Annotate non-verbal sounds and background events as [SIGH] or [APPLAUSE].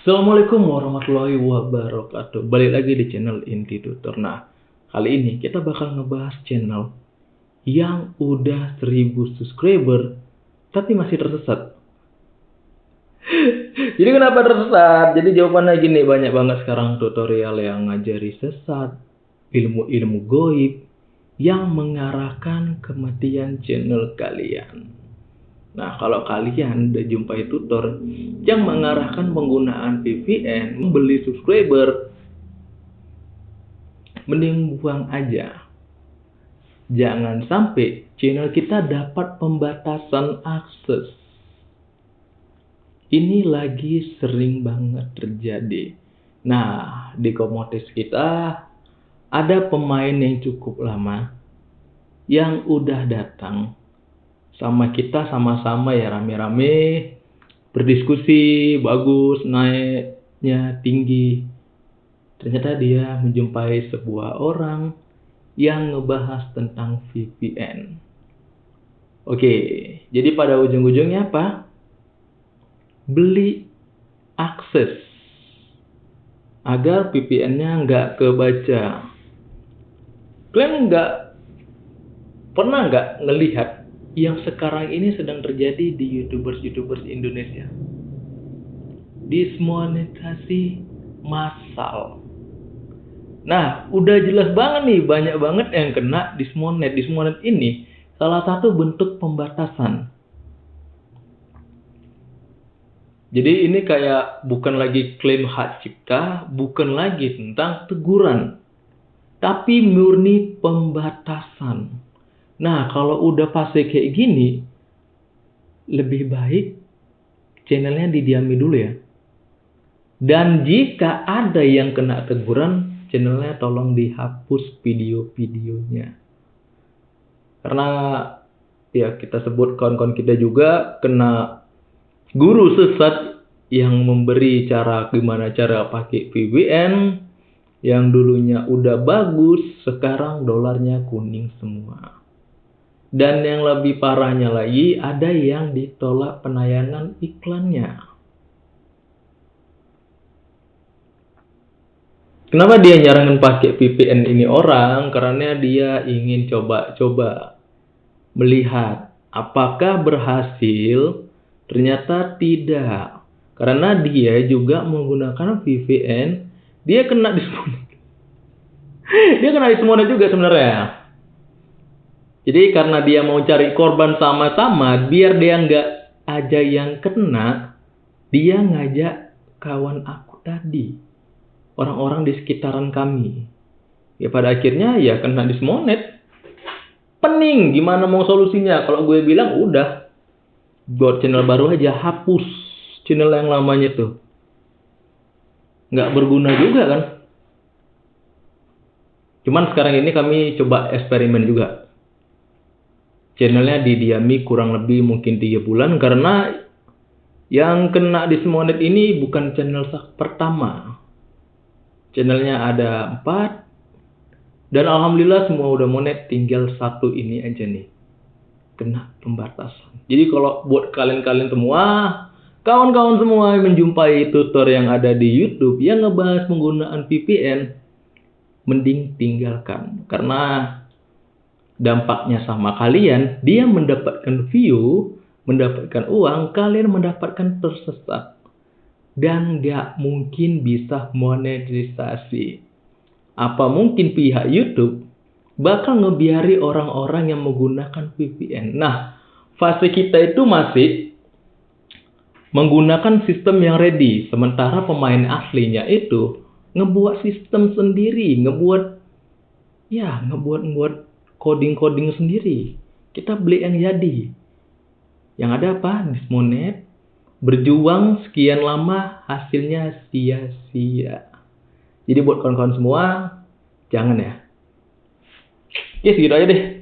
Assalamualaikum warahmatullahi wabarakatuh. Balik lagi di channel Inti Tutor. Nah, kali ini kita bakal ngebahas channel yang udah 1000 subscriber tapi masih tersesat. [LAUGHS] Jadi kenapa tersesat? Jadi jawabannya gini, banyak banget sekarang tutorial yang ngajari sesat, ilmu-ilmu goib yang mengarahkan kematian channel kalian. Nah, kalau kalian udah jumpai tutor yang mengarahkan penggunaan VPN, membeli subscriber, mending buang aja. Jangan sampai channel kita dapat pembatasan akses. Ini lagi sering banget terjadi. Nah, di komunitas kita ada pemain yang cukup lama yang udah datang sama kita sama-sama ya rame-rame. Berdiskusi bagus naiknya tinggi. Ternyata dia menjumpai sebuah orang yang ngebahas tentang VPN oke jadi pada ujung-ujungnya apa? Beli akses agar VPN-nya nggak kebaca. Kalian nggak pernah nggak ngelihat yang sekarang ini sedang terjadi di youtubers-youtubers Indonesia. Dismonetasi massal. Nah, udah jelas banget nih, banyak banget yang kena dismonet. Dismonet ini salah satu bentuk pembatasan. Jadi ini kayak bukan lagi klaim hak cipta, bukan lagi tentang teguran, tapi murni pembatasan. Nah, kalau udah fase kayak gini, lebih baik channelnya didiami dulu ya. Dan jika ada yang kena teguran, channelnya tolong dihapus video-videonya. Karena ya kita sebut kawan-kawan kita juga kena guru sesat yang memberi cara gimana cara pakai VPN yang dulunya udah bagus, sekarang dolarnya kuning semua. Dan yang lebih parahnya lagi, ada yang ditolak penayangan iklannya. Kenapa dia nyarankan pakai VPN ini orang? Karena dia ingin coba-coba melihat apakah berhasil. Ternyata tidak. Karena dia juga menggunakan VPN, dia kena dismonet. [LAUGHS] dia kena dismonet juga sebenarnya. Jadi karena dia mau cari korban sama-sama, biar dia nggak aja yang kena, dia ngajak kawan aku tadi. Orang-orang di sekitaran kami. Ya pada akhirnya ya kena dismonet. Pening, gimana mau solusinya? Kalau gue bilang udah, buat channel baru aja, hapus channel yang lamanya tuh. Nggak berguna juga kan? Cuman sekarang ini kami coba eksperimen juga channelnya didiami kurang lebih mungkin tiga bulan karena yang kena di Smonet ini bukan channel pertama. Channelnya ada empat dan alhamdulillah semua udah monet tinggal satu ini aja nih kena pembatasan. Jadi kalau buat kalian-kalian semua, kawan-kawan semua yang menjumpai tutor yang ada di YouTube yang ngebahas penggunaan VPN, mending tinggalkan karena dampaknya sama kalian, dia mendapatkan view, mendapatkan uang, kalian mendapatkan tersesat. Dan gak mungkin bisa monetisasi. Apa mungkin pihak YouTube bakal ngebiari orang-orang yang menggunakan VPN. Nah, fase kita itu masih menggunakan sistem yang ready. Sementara pemain aslinya itu ngebuat sistem sendiri, ngebuat ya, ngebuat ngebuat coding-coding sendiri. Kita beli yang jadi. Yang ada apa? Dismonet. Berjuang sekian lama hasilnya sia-sia. Jadi buat kawan-kawan semua, jangan ya. Ya segitu aja deh.